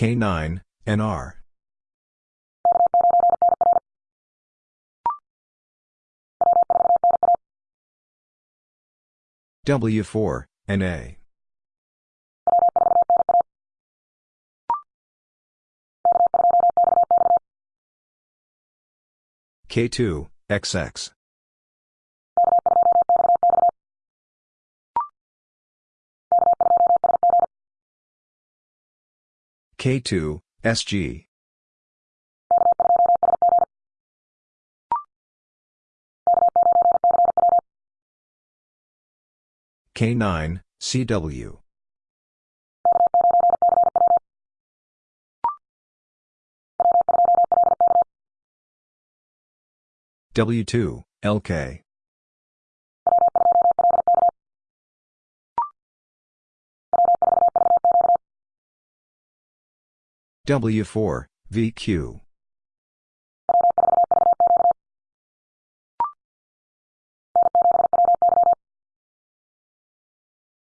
K9, NR. W4, NA. K2, XX. K2, SG. K9, CW. W2, LK. W4, VQ.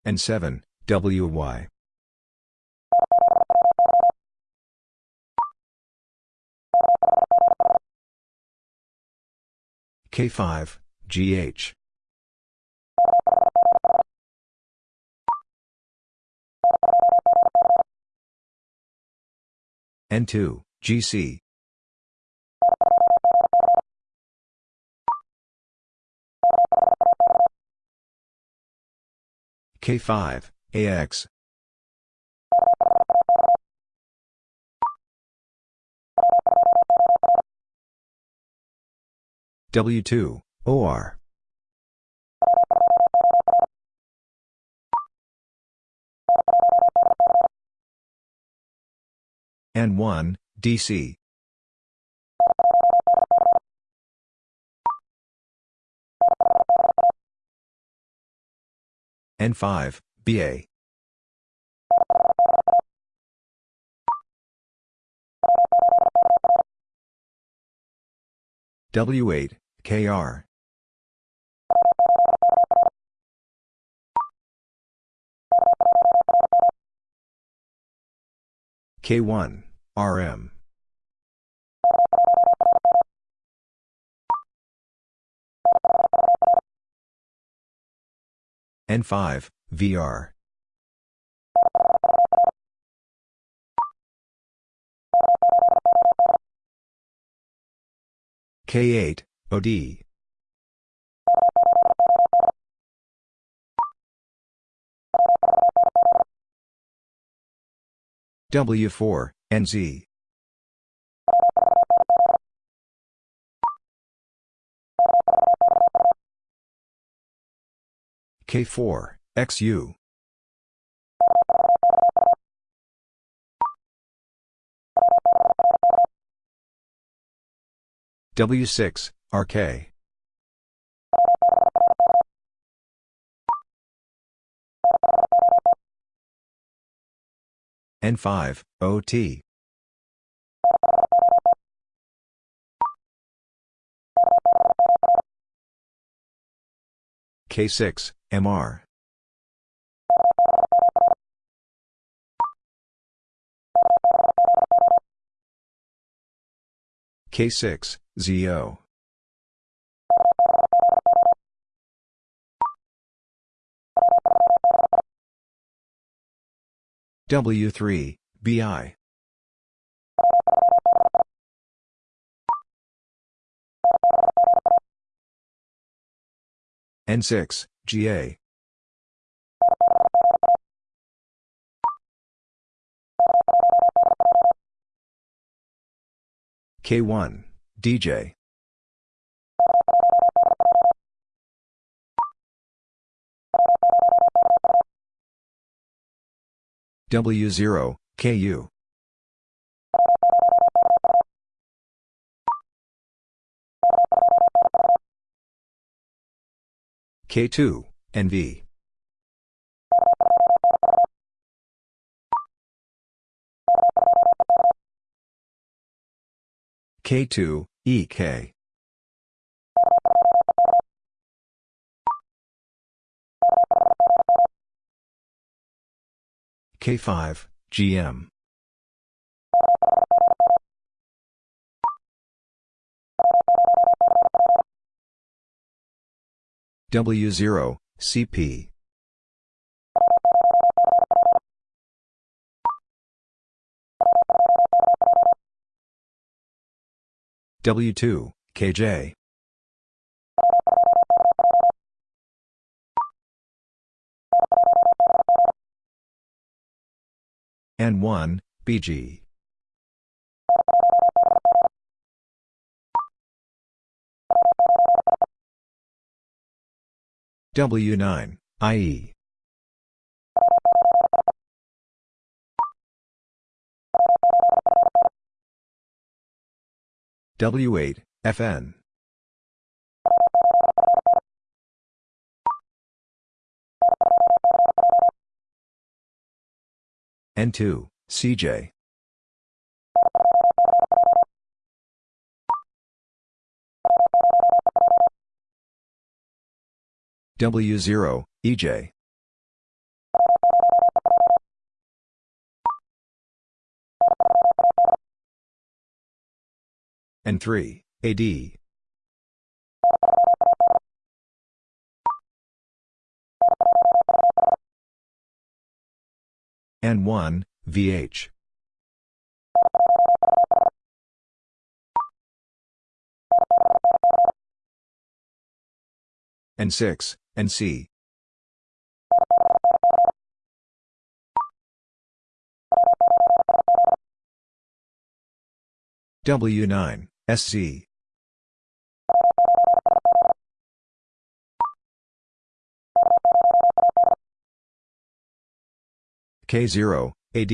N7, WY. K5, GH. N2, GC. K5, AX. W2, OR. N1, DC. N5, BA. W8, KR. K1, RM. N5, VR. K8, OD. W4, NZ. K4, XU. W6, RK. N5, OT. K6, MR. K6, ZO. W3, BI. N6, GA. K1, DJ. W0, KU. K2, NV. K2, EK. K5, GM. W0, CP. W2, KJ. N1, BG. W9, IE. W8, FN. N2, CJ. W0, EJ. N3, AD. N1, VH. N6, NC. W9, SC. K0, AD.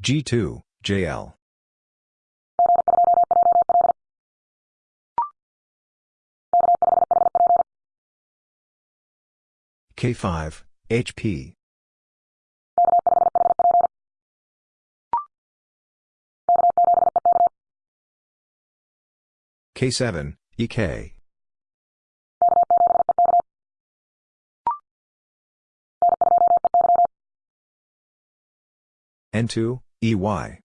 G2, JL. K5, HP. K7, EK. N2, EY.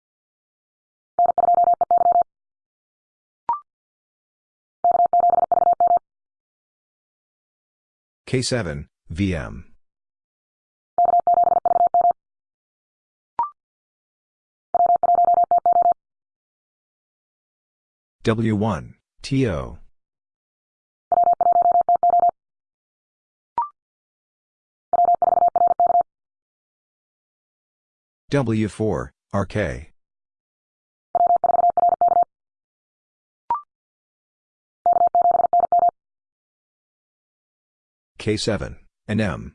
K7, VM. W1, TO. W4, RK. K7, NM.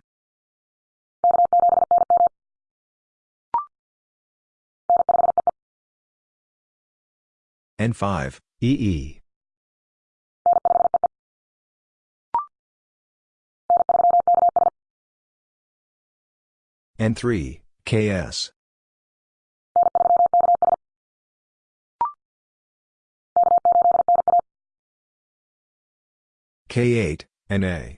N5, EE. N3, KS. K8, NA.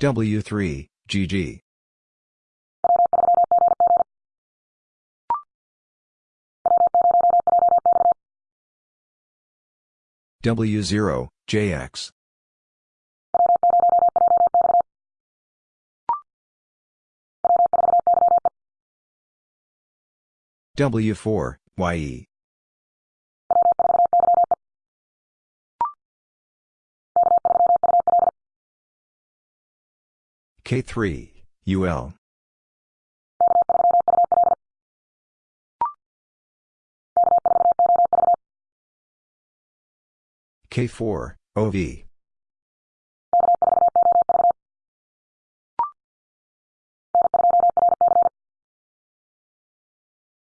W3, GG. W0, JX. W4, YE. K3, UL. K4, OV.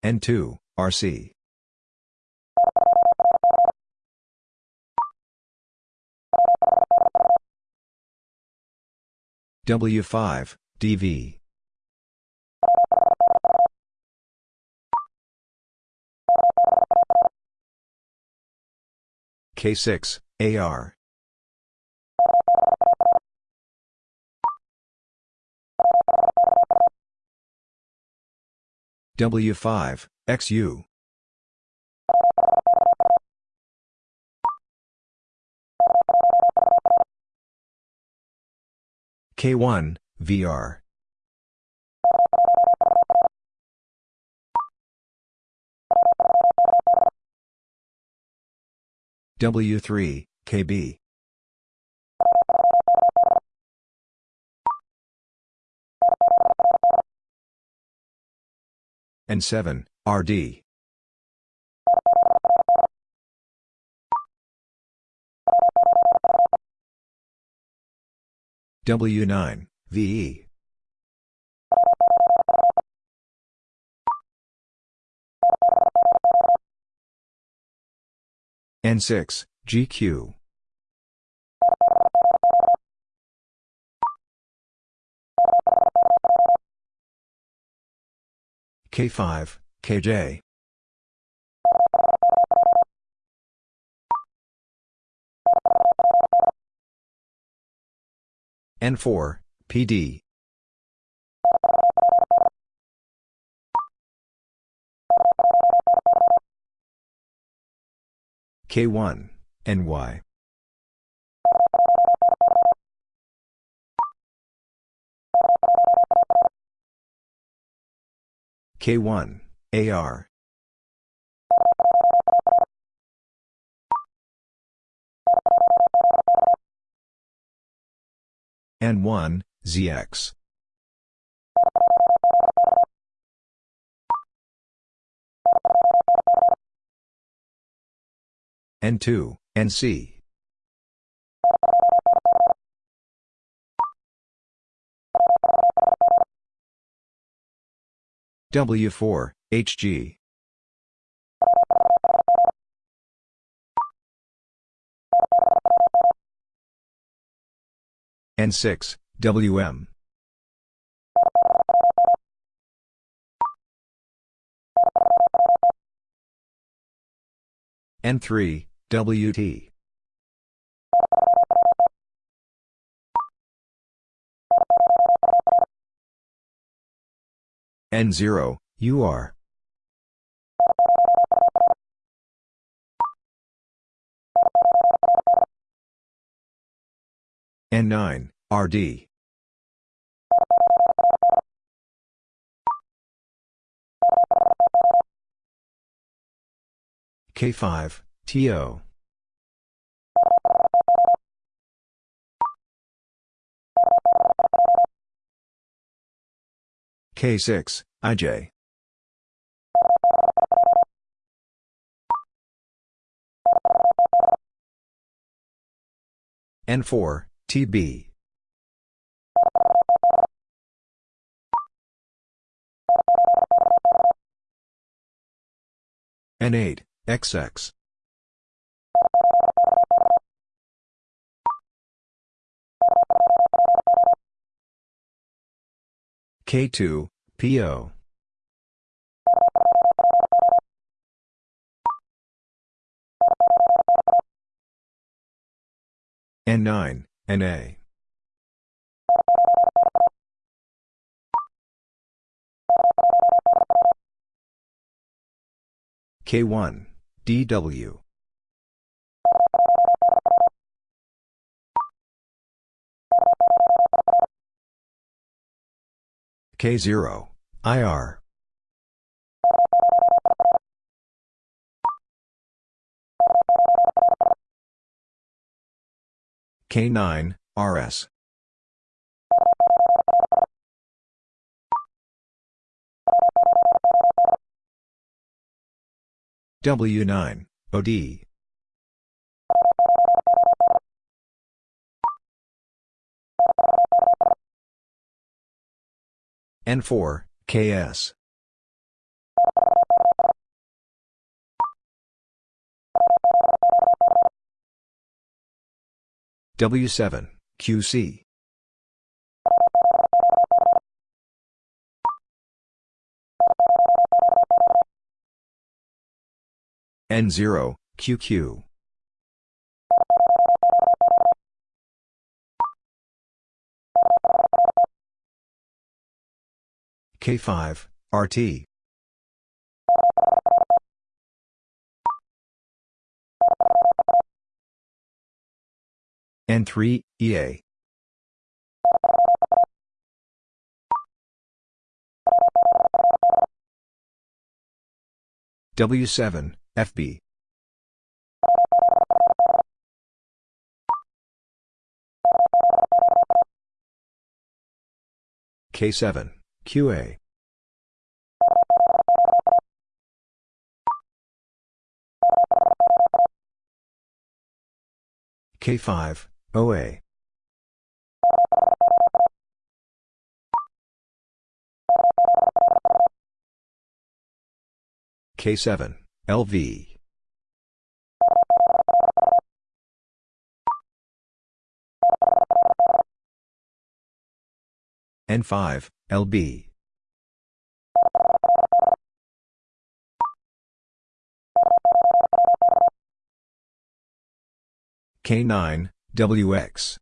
N2, RC. W5, DV. K6, AR. W5, XU. K1, VR. W3, KB. N7, RD. W9, VE. N6, GQ. K5, KJ. N4, PD. K1, NY. K1, AR. N1, ZX. N2, NC. W4, HG. N6, WM. N3, WT. N0, UR. N9, RD. K5, TO. K6, IJ. N4, TB. N8, XX. K2, PO. N9, NA. K1, DW. K0, IR. K9, RS. W9, OD. N4, KS. W7, QC. N0, QQ. K5, RT. N3, EA. W7, FB. K7. QA. K5, OA. K7, LV. N5, LB. K9, WX.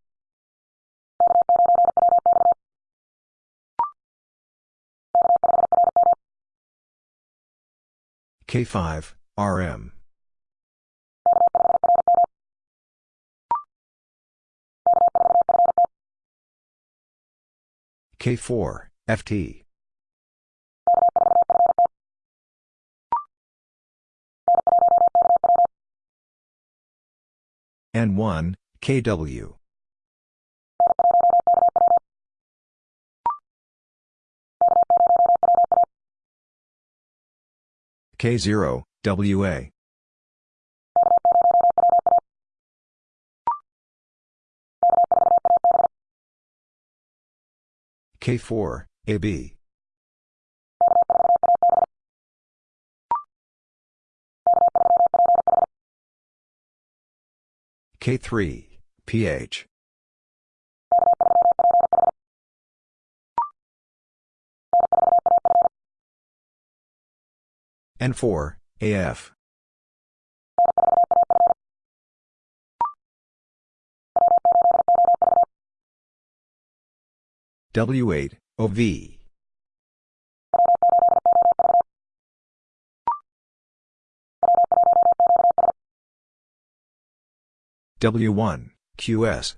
K5, RM. K4, FT. N1, KW. K0, WA. K4, AB. K3, PH. N4, AF. W8, OV. W1, QS.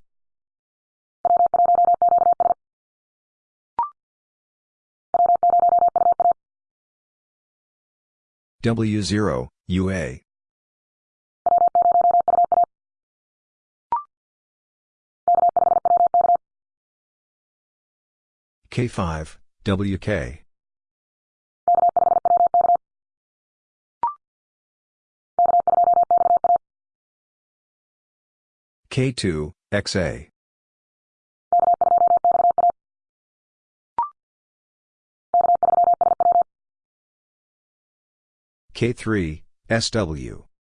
W0, UA. K5, WK. K2, XA. K3, SW.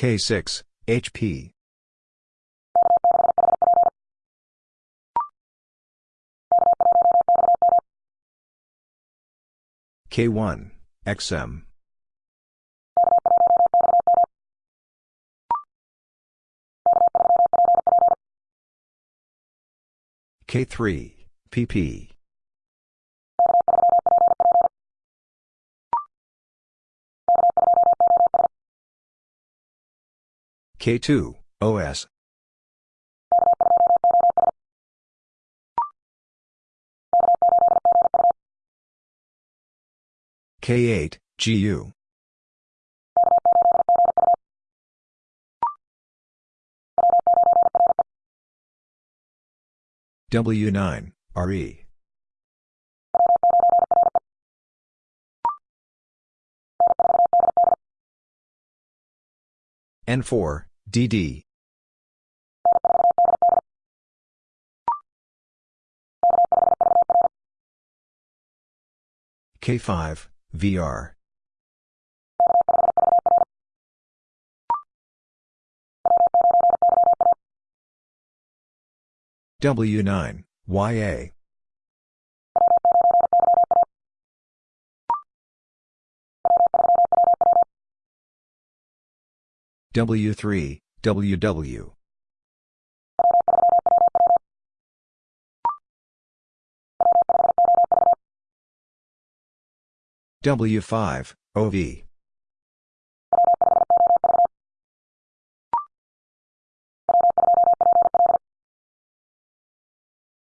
K6, HP. K1, XM. K3, PP. K2, OS. K8, GU. W9, RE. N4, DD. K5, VR. W9, YA. W3, WW. W5, OV.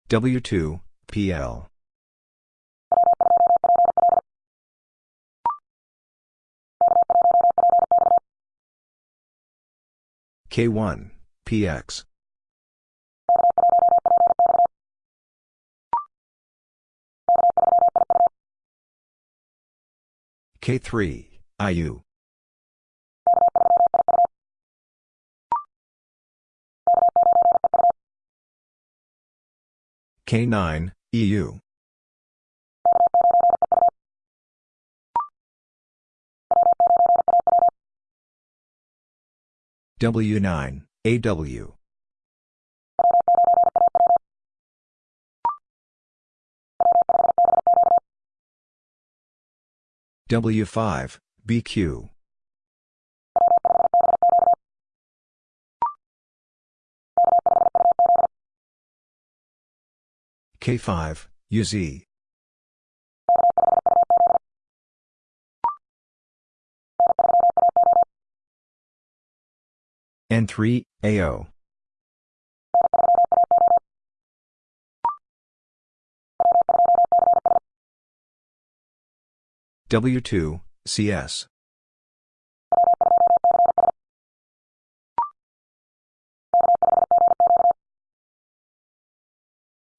W2, PL. K1, PX. K3, IU. K9, EU. W9, AW. W5, BQ. K5, UZ. N3, AO. W2, CS.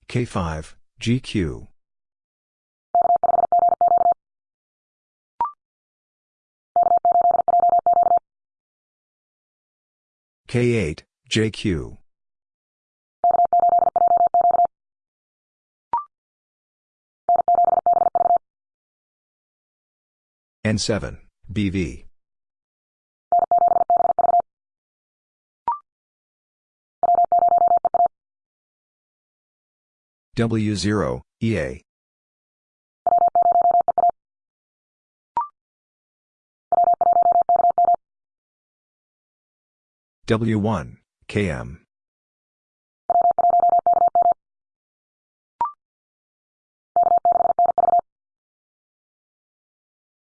K5, GQ. K8, JQ. N7, BV. W0, EA. W1, KM.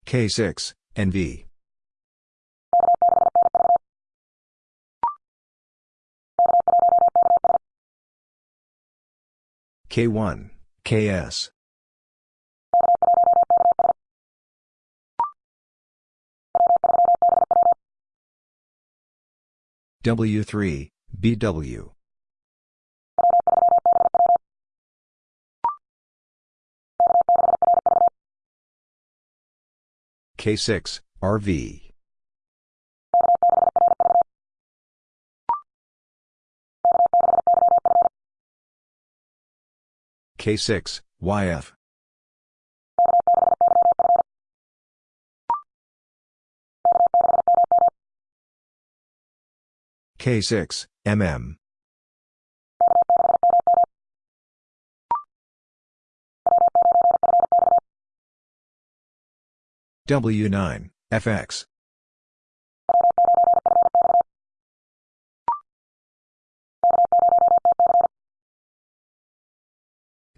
K6, NV. K1, KS. W3, BW. K6, RV. K6, YF. K6, MM. W9, FX.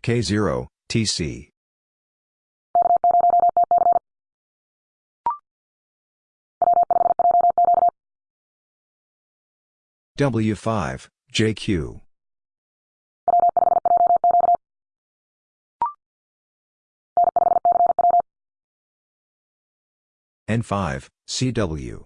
K0, TC. W5, JQ. N5, CW.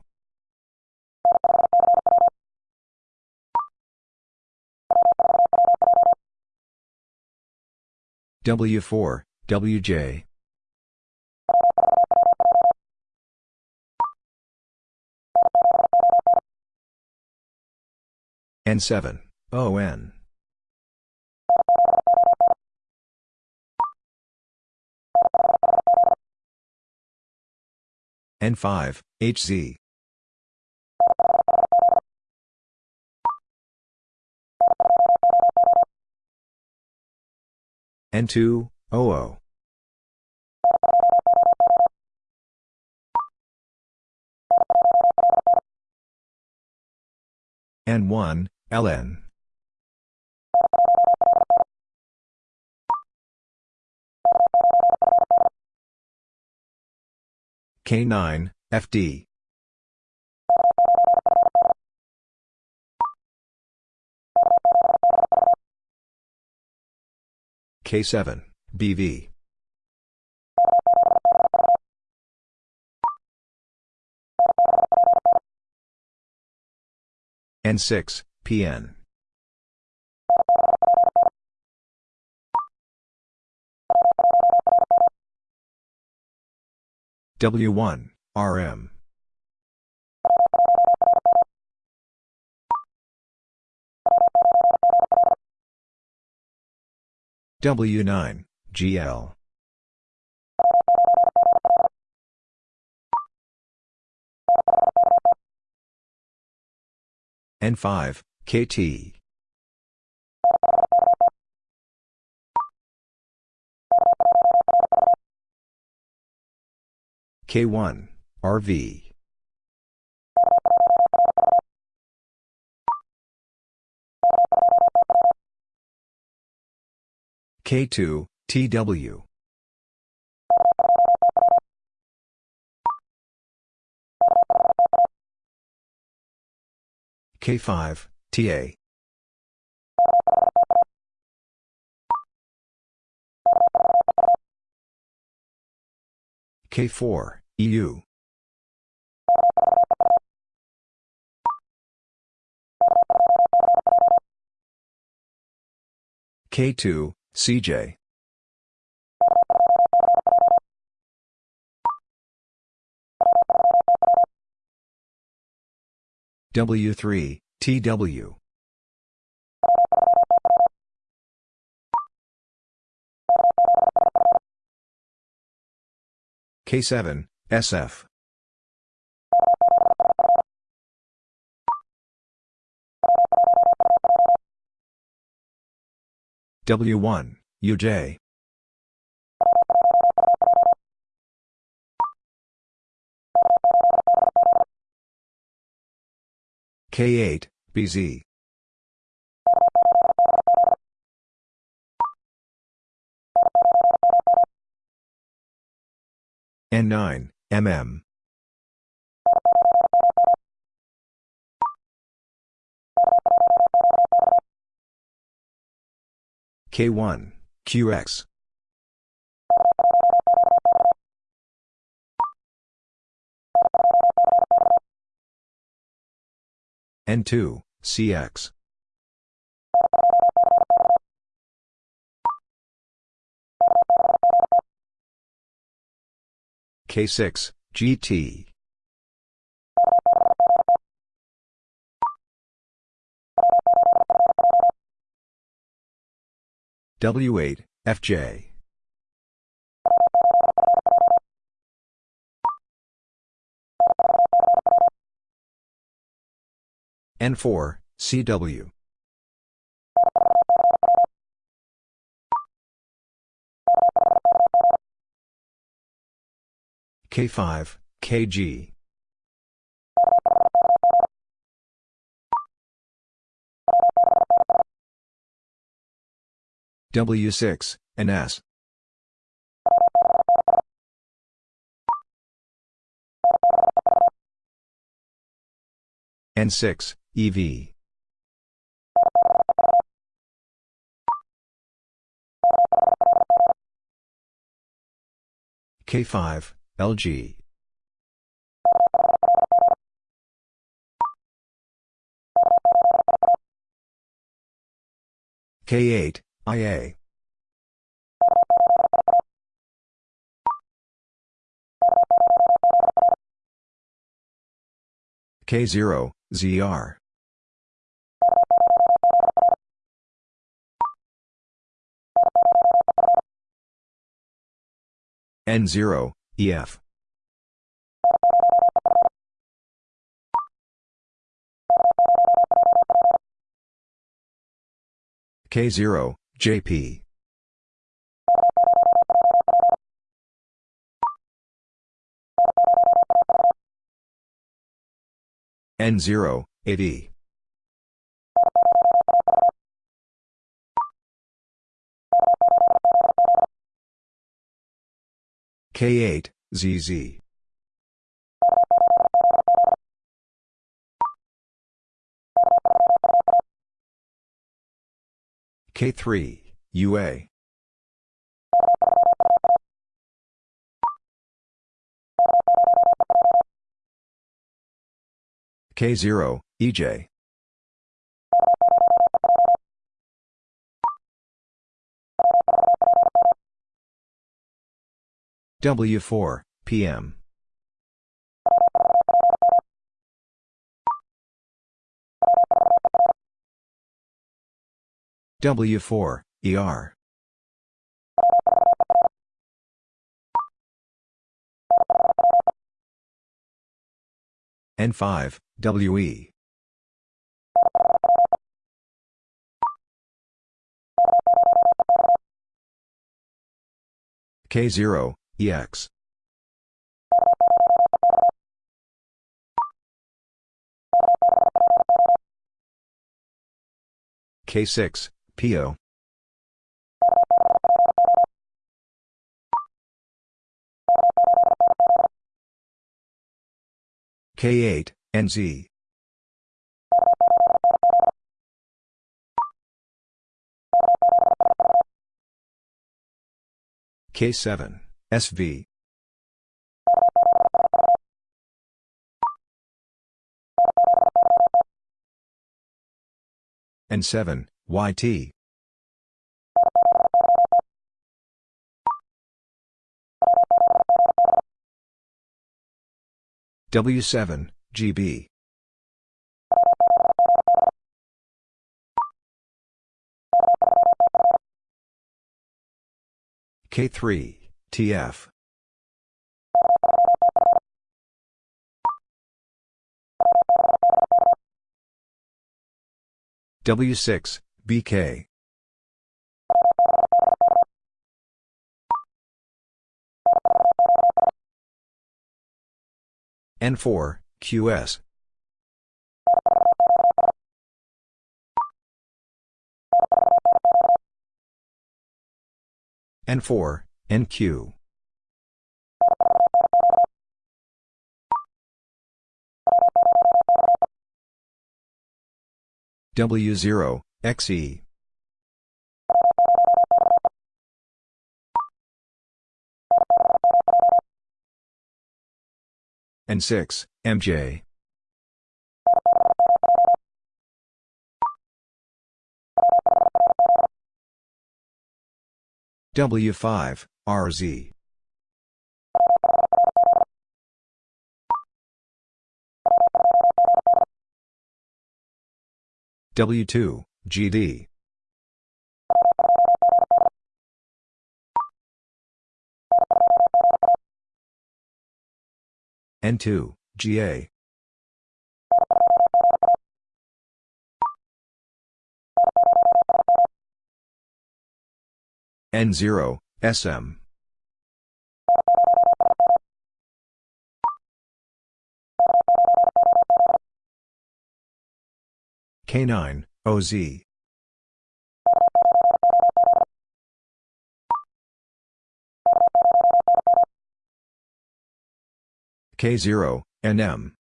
W4, WJ. N7, ON. N5, HZ. N2, OO. N1, LN. K9, FD. K7, BV. N6, PN. W1, RM. W9, GL. N5, KT. K1, RV. K2, TW. K5, TA. K4, EU. K2, CJ. W3, TW. K7, SF. W1, UJ. K8, BZ. N9, MM. K1, QX. N2, CX. K6, GT. W8, FJ. N4, CW. K5, KG. W6, NS. N6, EV. K5, LG. K8, IA. K0, ZR. N0, EF. K0, JP. N0, 8E. K8, ZZ. K3, UA. K0, EJ. W4, PM. W4, ER. N5, WE. K0, EX. K6, PO. K8, NZ. K7, SV. N7, YT. W7, GB. K3, TF. W6, BK. N4, QS. N4, NQ. W0, XE. N6, MJ. W5, RZ. W2, GD. N2, GA. N0, SM. K9, OZ. K0, NM.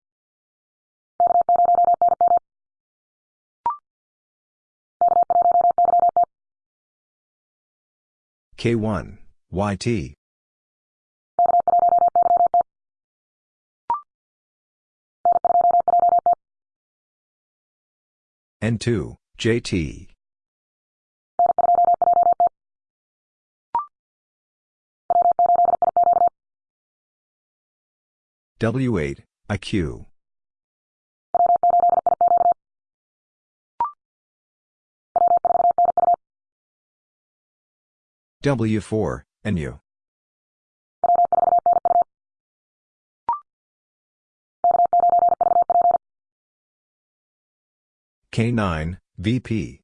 K1, YT. N2, JT. W8, IQ. W4, NU. K9, VP.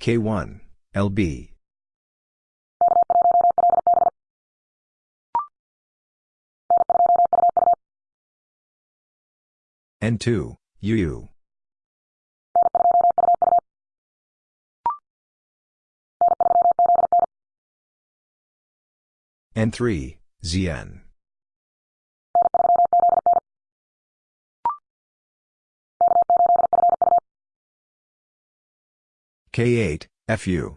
K1, LB. N2, UU. N3, ZN. K8, FU.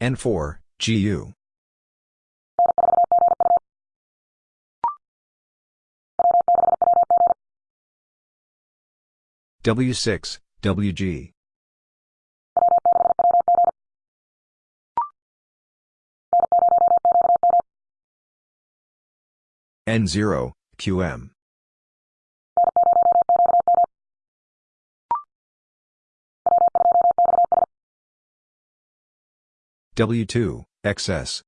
N4, GU. W6, WG. N0, QM. W2, XS.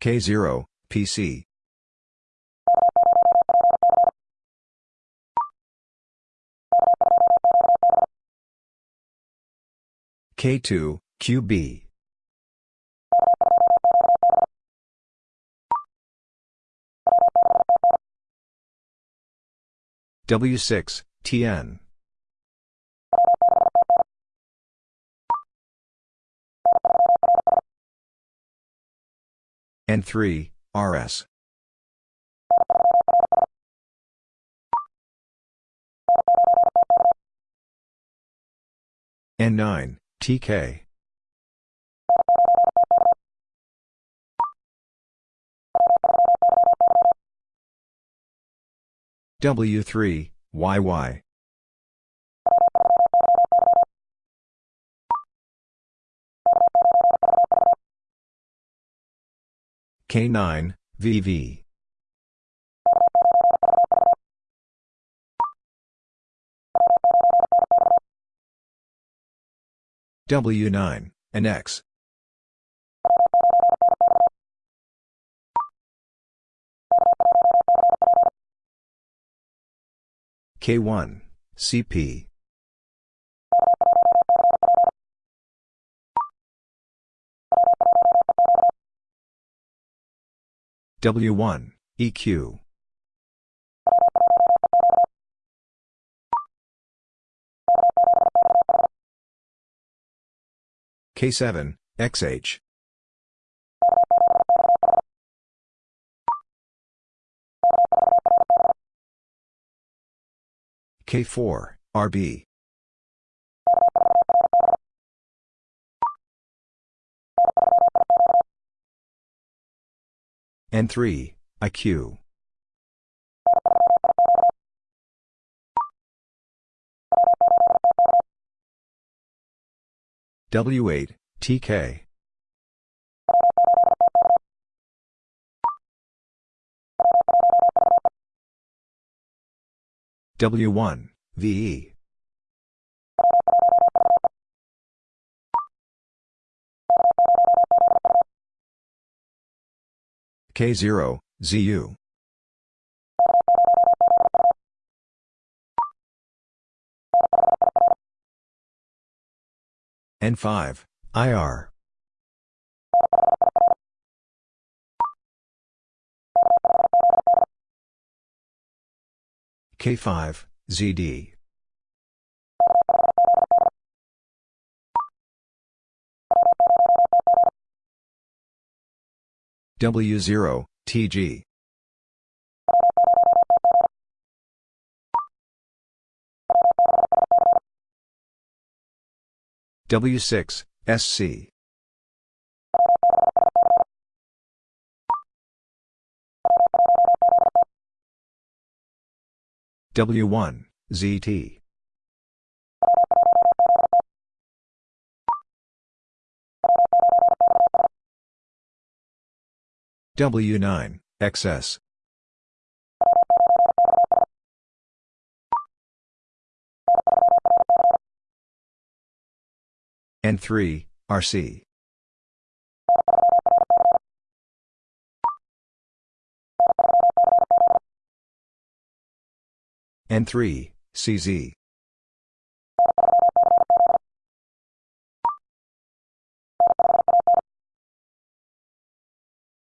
K0, PC. K2, QB. W6, TN. N3, RS. N9, TK. W3, YY. K9, VV. W9, and K1, CP. W1, EQ. K7, XH. K4, RB. N3, IQ. W8, TK. W1, VE. K0, ZU. N5, IR. K5, ZD. W0, TG. W6, SC. W1, ZT. W9, XS. N3, RC. N3, CZ.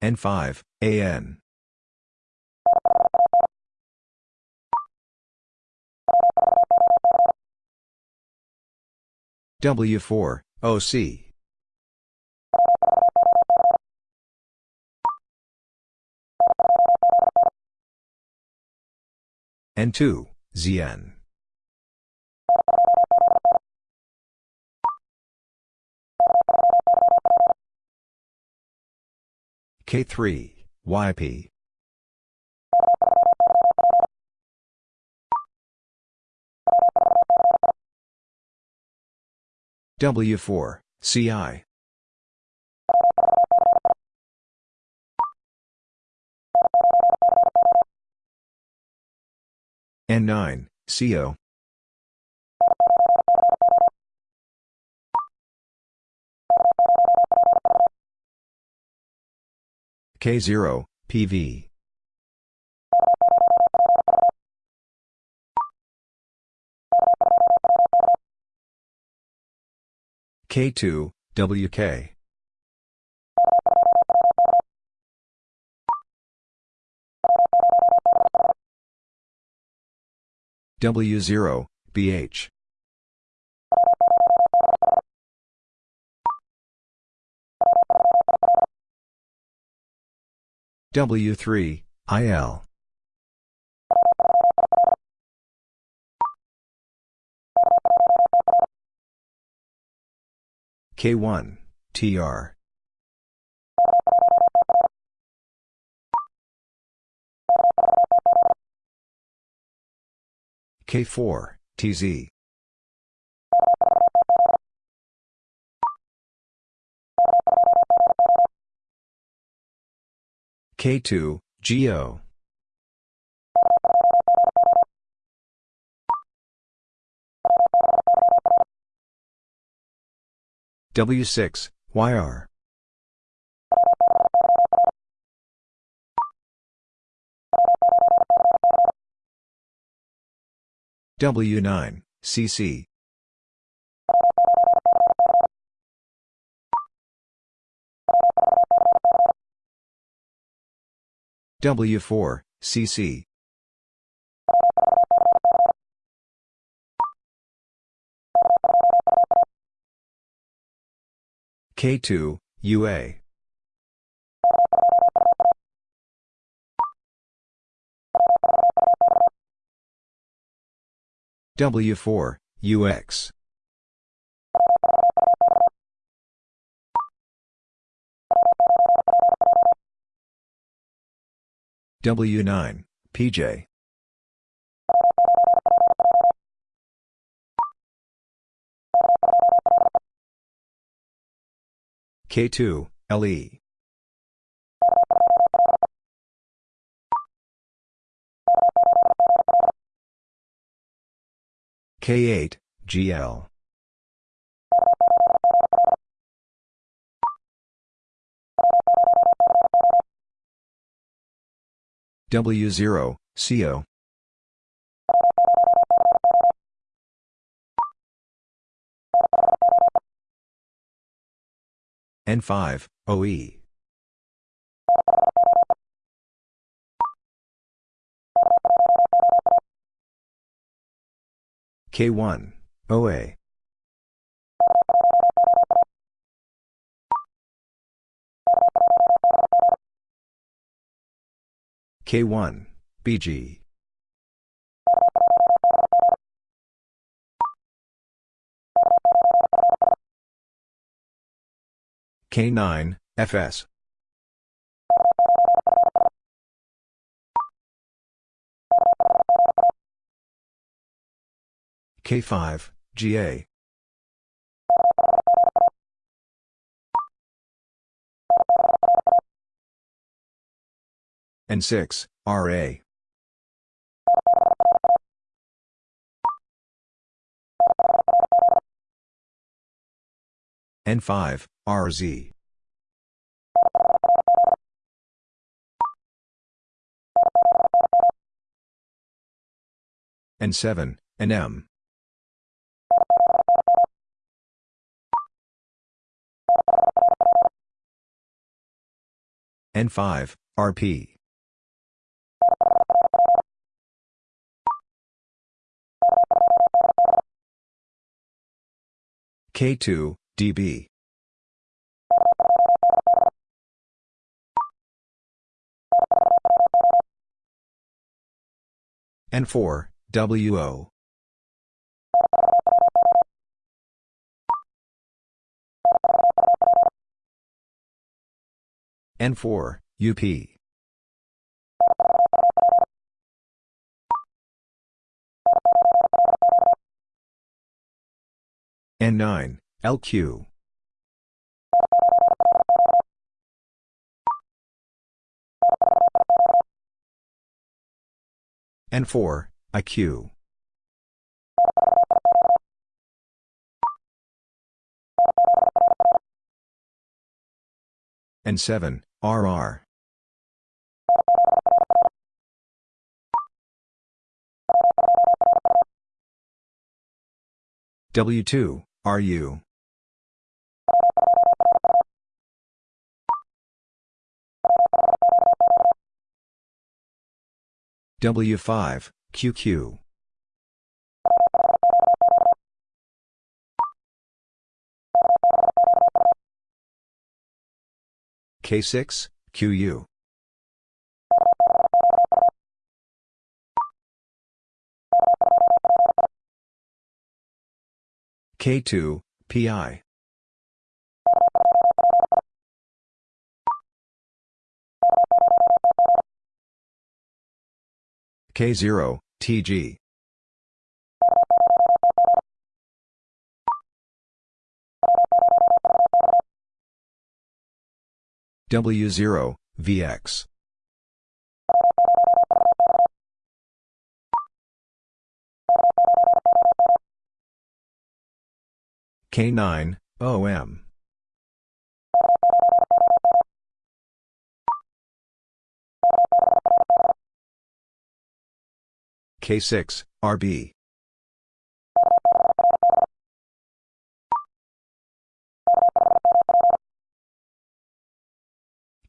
N5, AN. W4, OC. N2, ZN. K3, YP. W4, CI. N9, CO. K0, PV. K2, WK. W0, BH. W3, IL. K1, TR. K4, TZ. K2, GO. W6, YR. W9, CC. W4, CC. K2, UA. W4, UX. W9, PJ. K2, LE. K8, GL. W0, CO. N5, OE. K1, OA. K1, BG. K9, FS. K5, GA. N6, RA. N5, RZ. N7, NM. N5, RP. K2, DB. N4, WO. N4, UP. N9, LQ. N4, IQ. N7, RR. W2, RU. W5, QQ. K6, QU. K2, PI. K0, TG. W0, VX. K9, OM. K6, RB.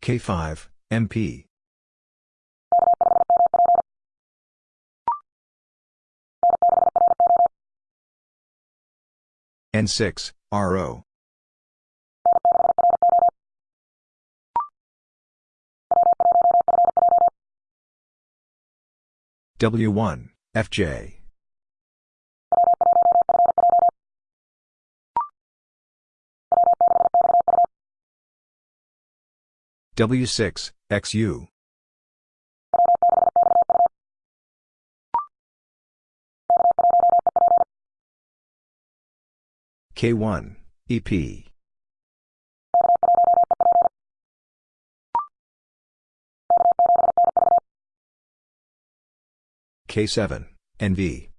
K5, MP. N6, RO. W1, FJ. W6, XU. K1, EP. K7, NV.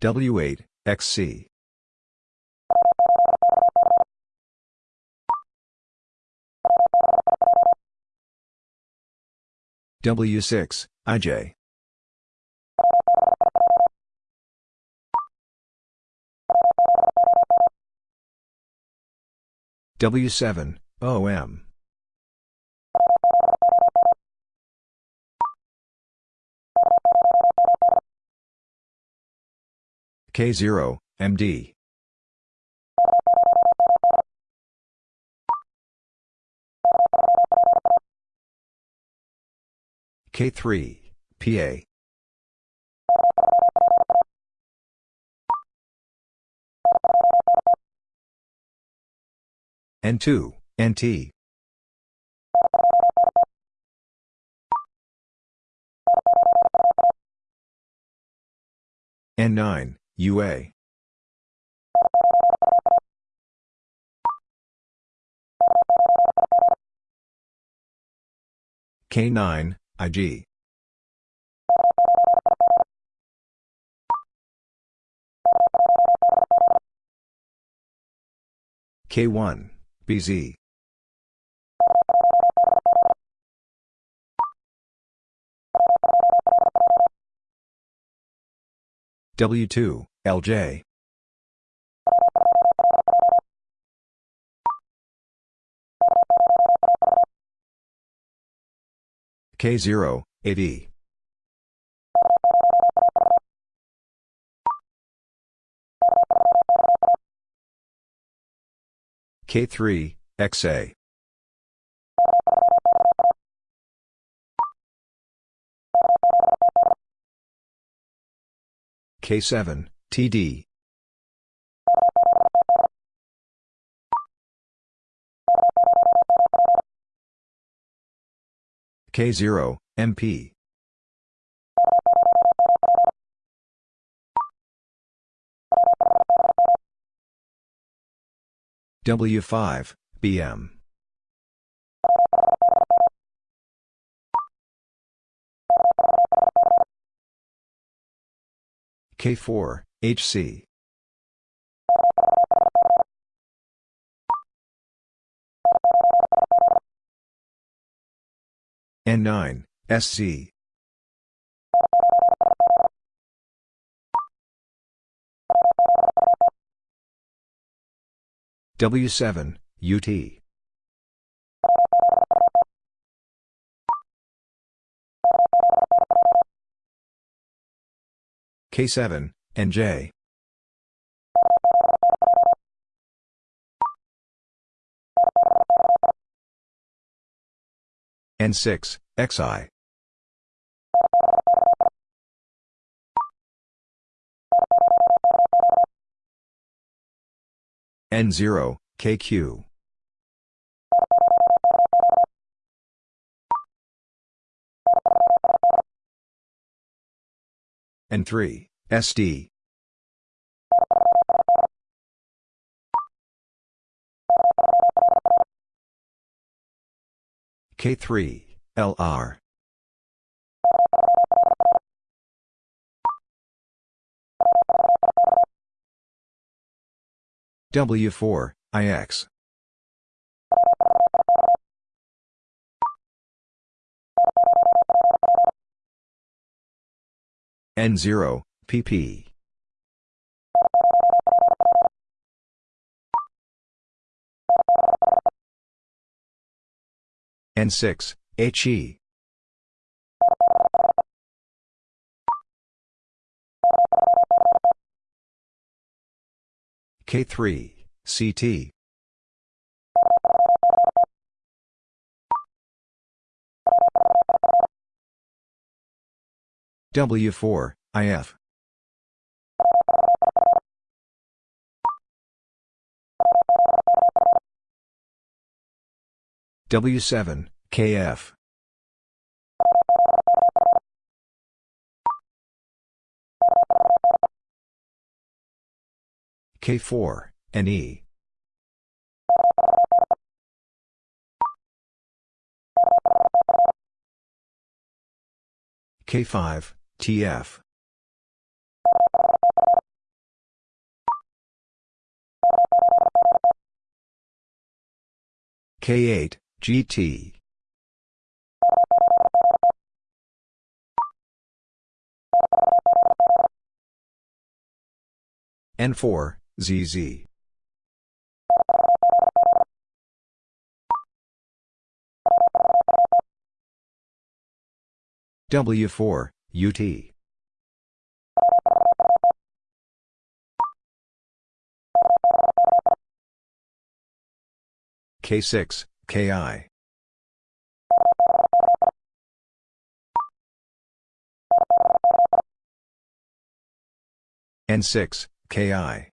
W8, XC. W6, IJ. W7, OM. K0, MD. K3, PA. N2, NT. N9, UA. K9, IG. K1, BZ. W2, LJ. K0, AV. K3, XA. K7, TD. K0, MP. W5, BM. K4, HC. N9, SC. W7, UT. K7, NJ. N6, XI. N0, KQ. N3, SD. K3, LR. W4, IX. N0, PP. N6, HE. K3, CT. W4, IF. W7, KF. K4, NE. K5, TF. K8, GT. N4, ZZ. W4, UT. K6, KI. N6, KI.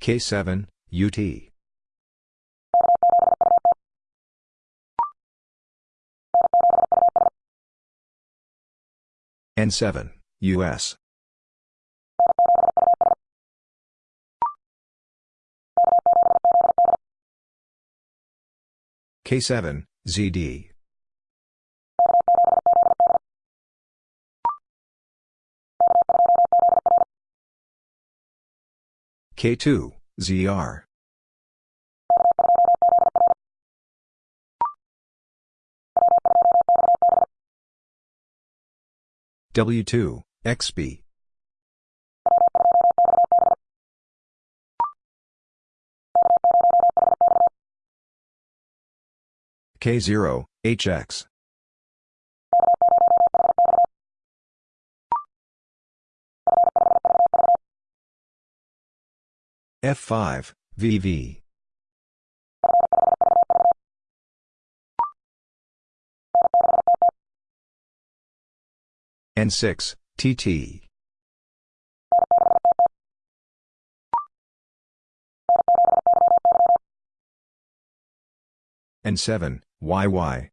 K7, UT. N7, US. K7, ZD. K2, ZR. W2, XB. K0, HX. F5, VV. N6, TT. N7, YY.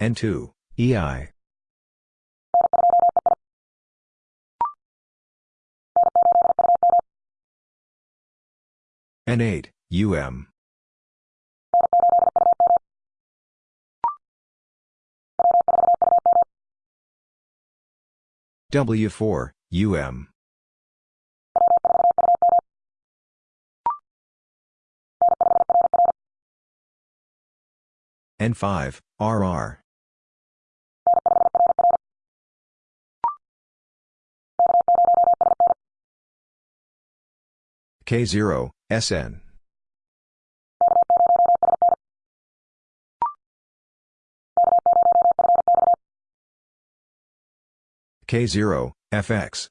N2, EI. N8, UM. W4, UM. N5, RR. K0, SN. K0, FX.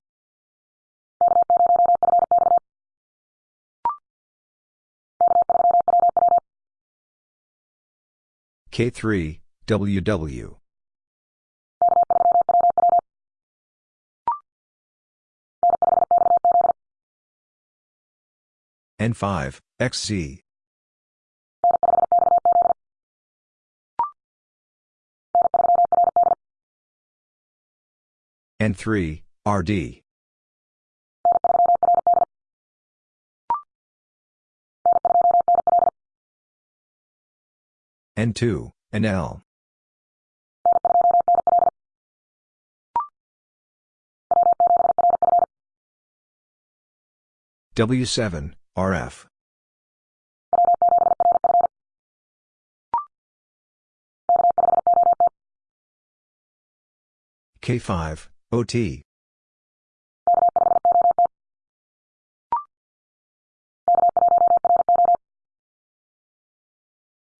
K3, WW. N5, XZ. N3, RD. N2, NL. W7, RF. K5, OT.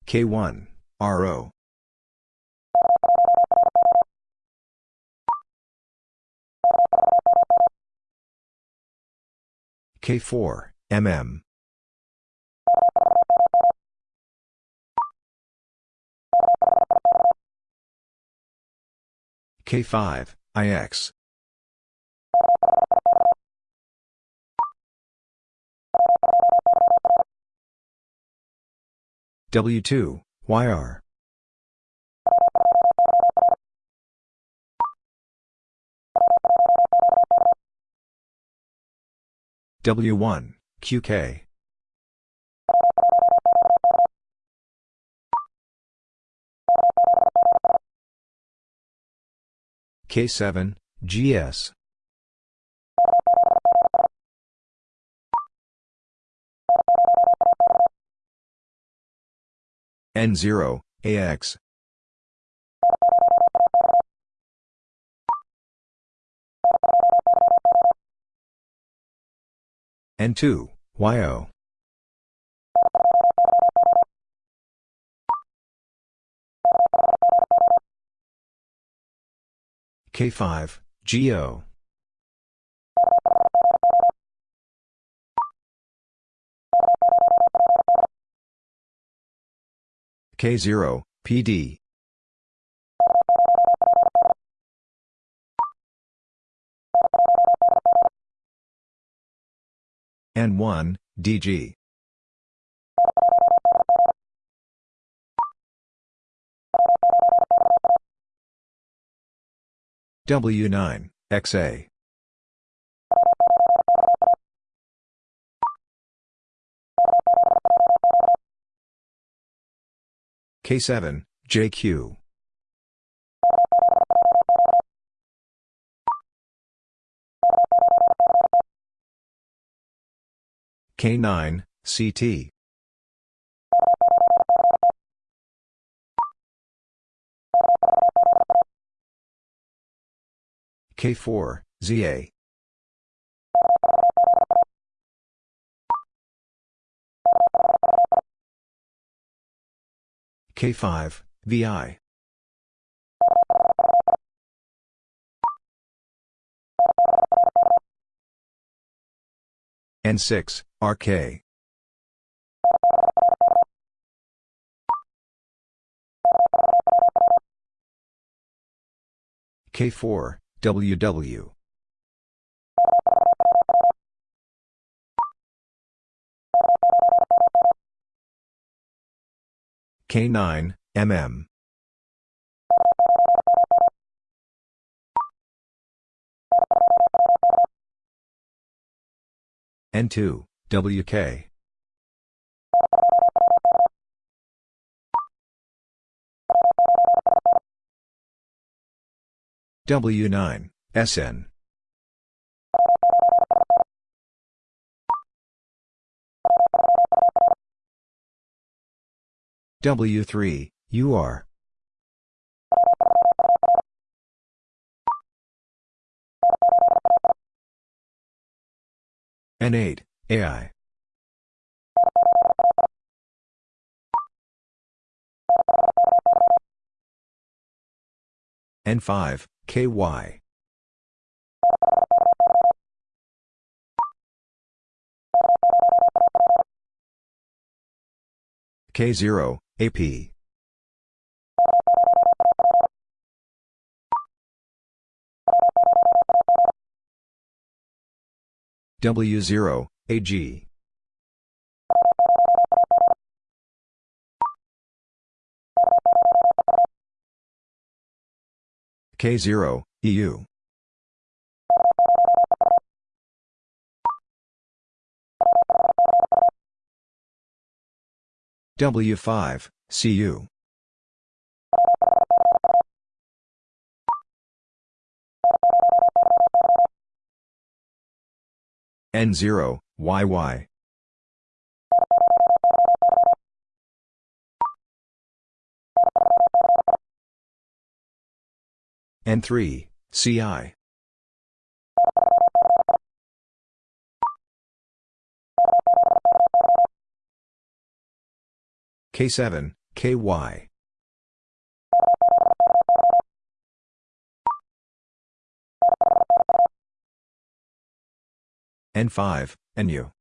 K1, RO. K4, MM. K5, IX. W2, YR. W1, QK. K7, GS. N0, AX. N2, YO. K5, GO. K0, PD. N1, DG. W9, XA. K7, JQ. K9, CT. K4, ZA. K5, VI. N6, RK. K4, WW. K9, MM. N2, WK. W9, SN. W3, UR. N8, AI. N5, KY. K0, AP. W0, AG. K0, EU. W5, CU. N0, YY. N3, CI. K7, KY. N5, NU.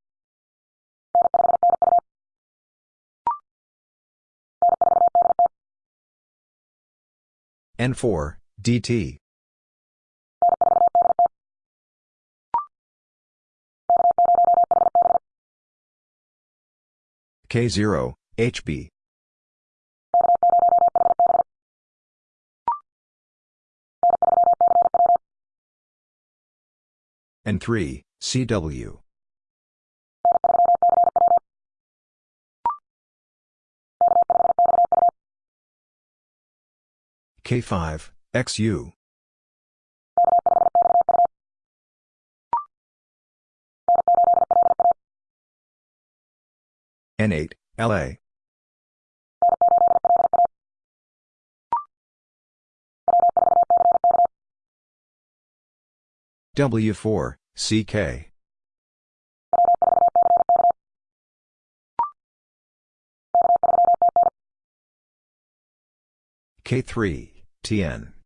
N4, DT. K0, HB. N3, CW. K5, XU. N8, LA. W4, CK. K3, TN.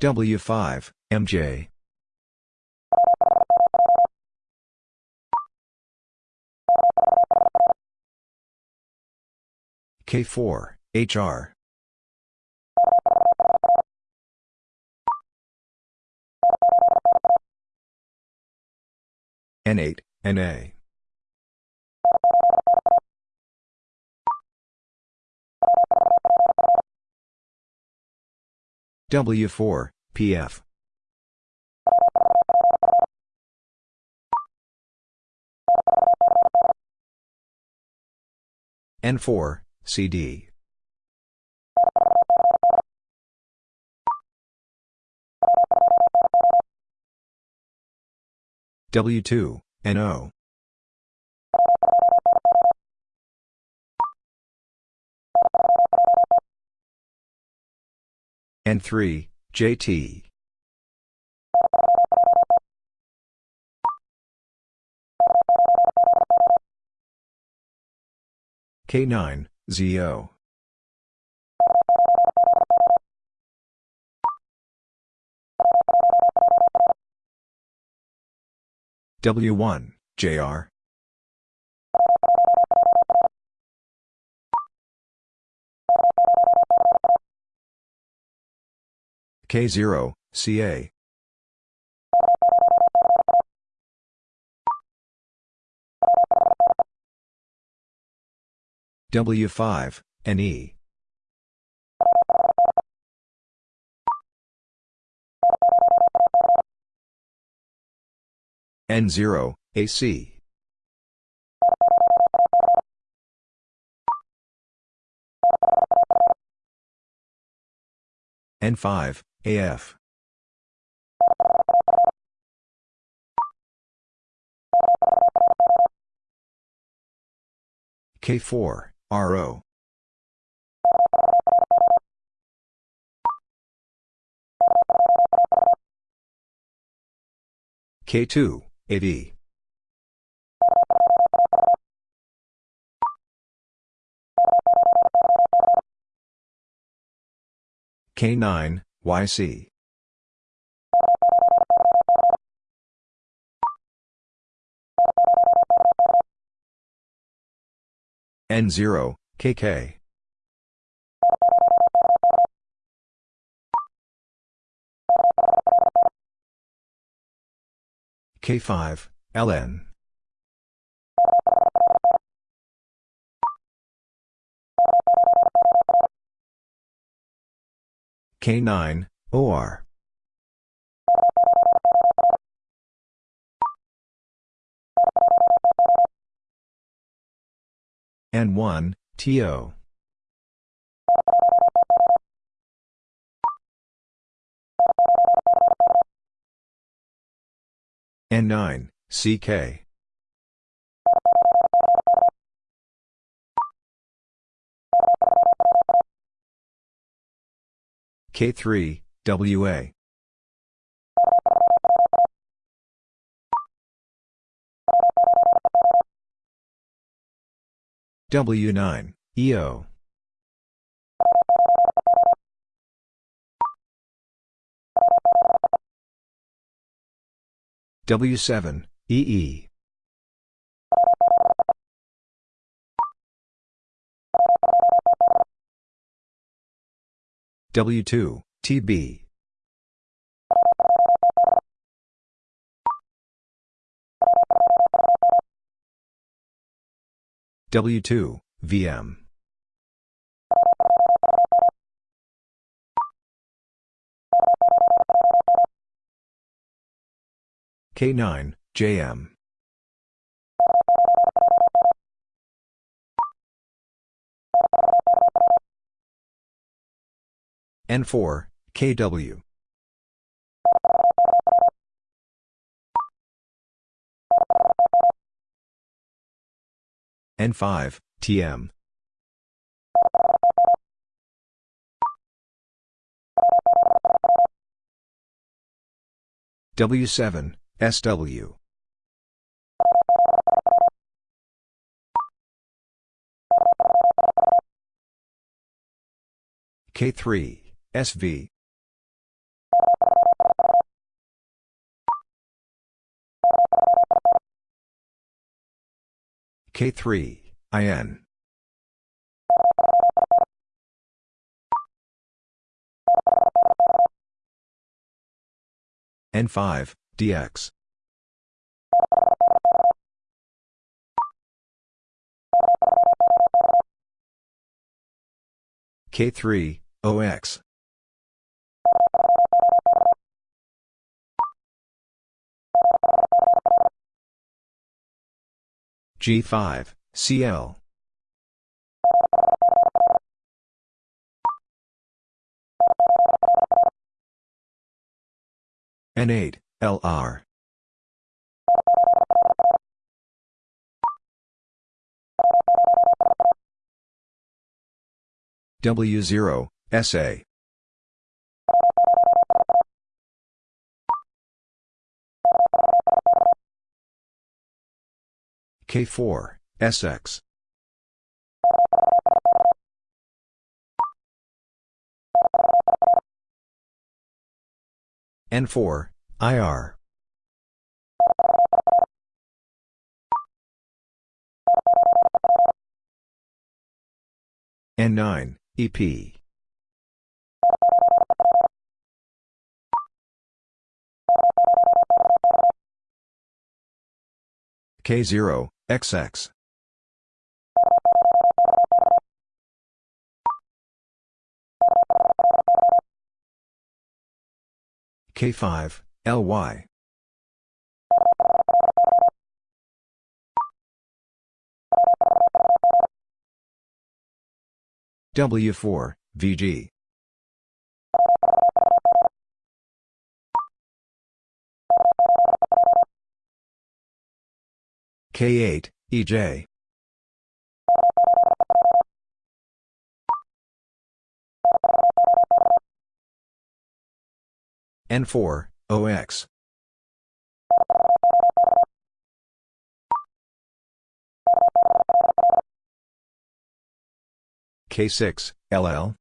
W5, MJ. K4, HR. N8, NA. W4, PF. N4, CD. W2, NO. N3, JT. K9, ZO. W1, JR. K0, CA. W5, NE. N0, AC. N5, AF. K4, RO. K2, AD. K9, YC. N0, KK. K5, LN. K9, OR. N1, TO. N9, CK. K3, WA. W9, EO. W7, EE. W2, TB. W2, VM. K9, JM. N4, KW. N5, TM. W7, SW. K3, SV. K3, IN. N5, DX. K3, OX. G5, CL. N8, LR. W0, SA. K4, SX. N4, IR. N9, EP. K0, XX. K5, LY. W4, VG. K8, EJ. N4, OX. K6, LL.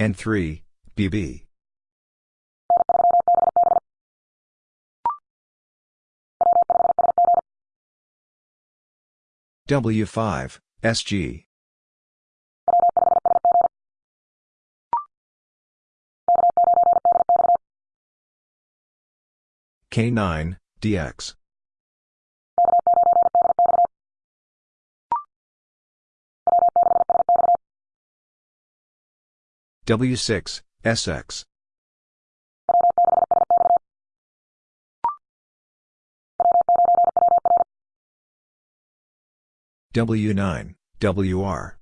N3, BB. W5, SG. K9, DX. W6, SX. W9, WR.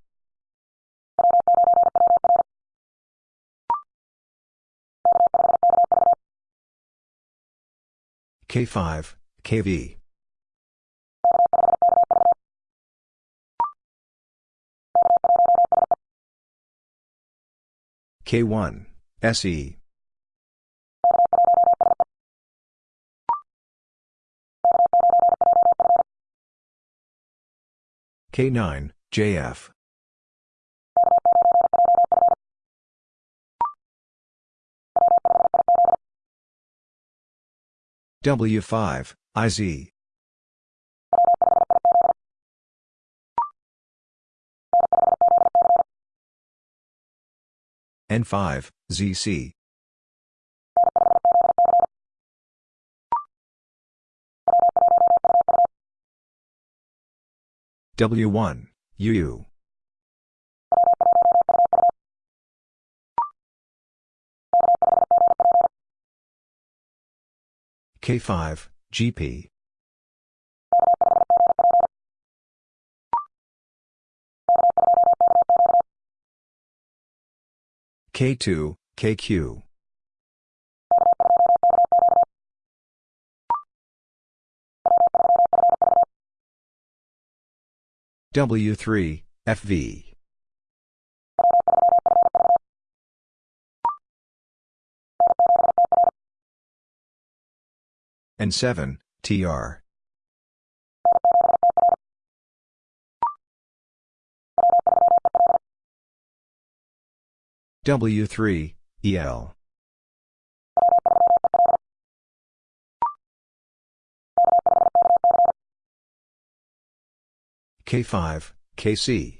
K5, KV. K1, SE. K9, JF. W5, IZ. N5, ZC. W1, UU. K5, GP. K2, KQ. W3, FV. N7, TR. W3, EL. K5, KC.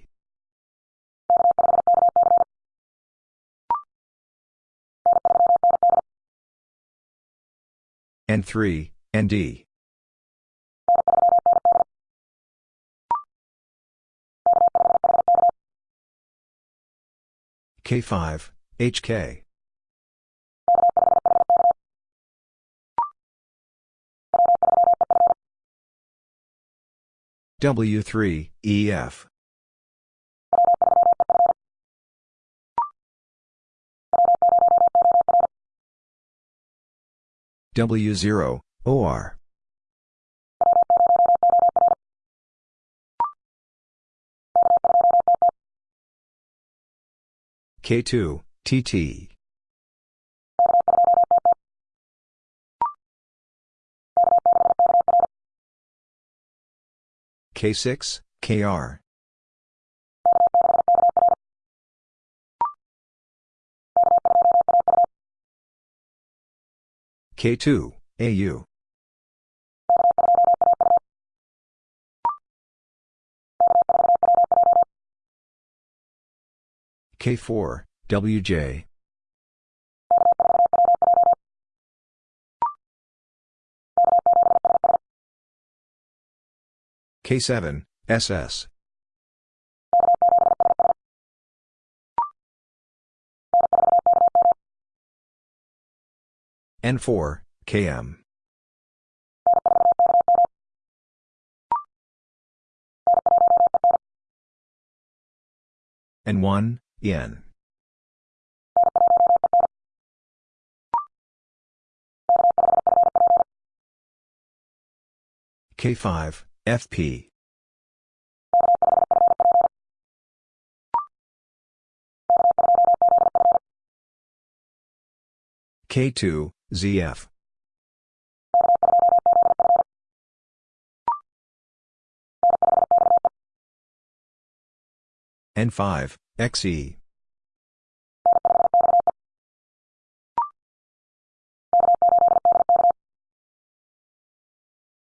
N3, ND. K5, HK. W3, EF. W0, OR. K2, TT. K6, KR. K2, AU. K4, WJ. K7, SS. N4, KM. N1, EN. K5, FP. K2, ZF. N5, XE.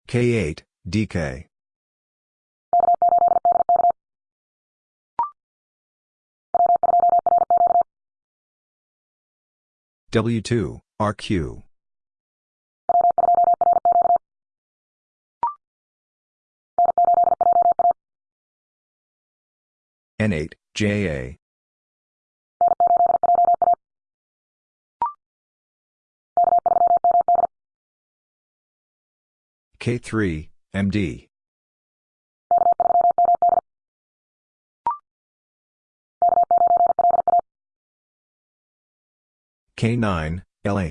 K8, DK. W2, RQ. N8, JA. K3, MD. K9, LA.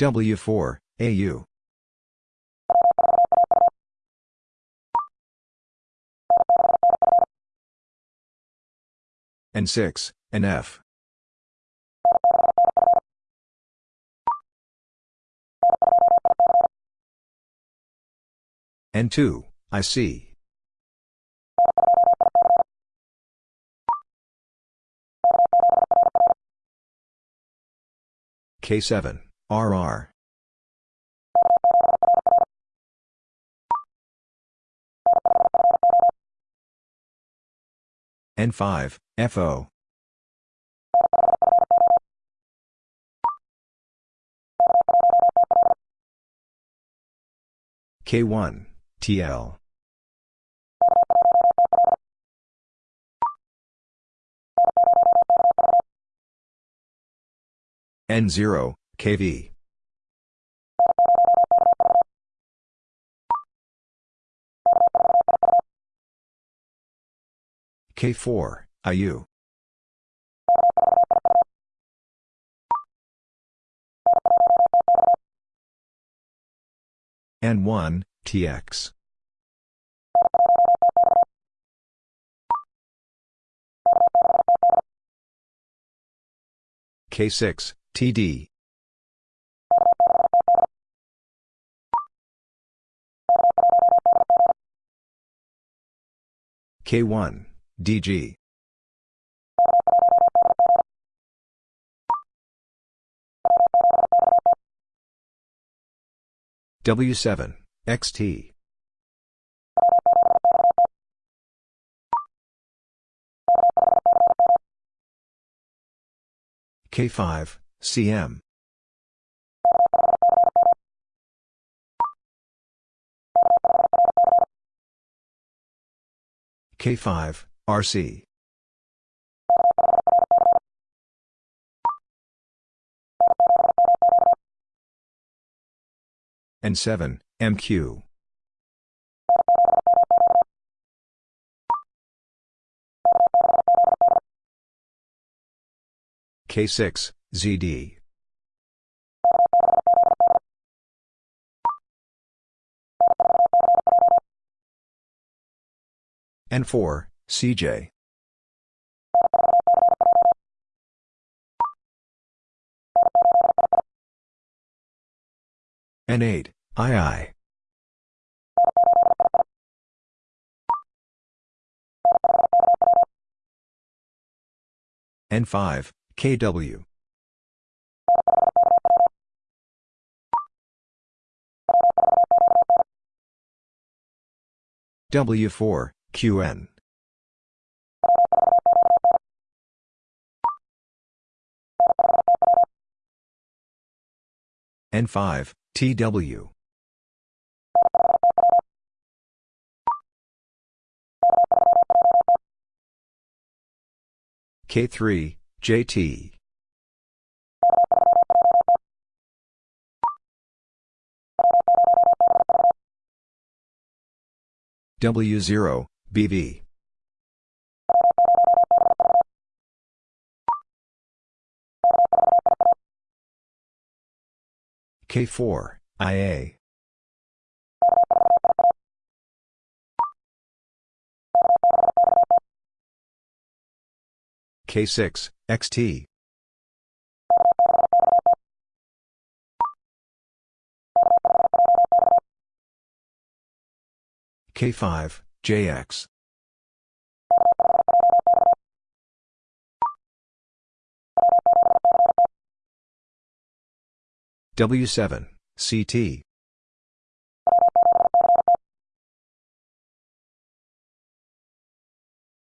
W4, AU. N6, NF. N2, IC. K7, RR. N5, FO. K1, TL. N0, KV. K4, IU. N1, TX. K6, TD. K1, DG. W7, XT. K5, CM. K5, RC. N7, MQ. K6, ZD. N4, CJ. N8, II. N5, KW. W4, QN. N5, TW. K3, JT. W0, BV. K4, IA. K6, XT. K5, JX. W7, CT.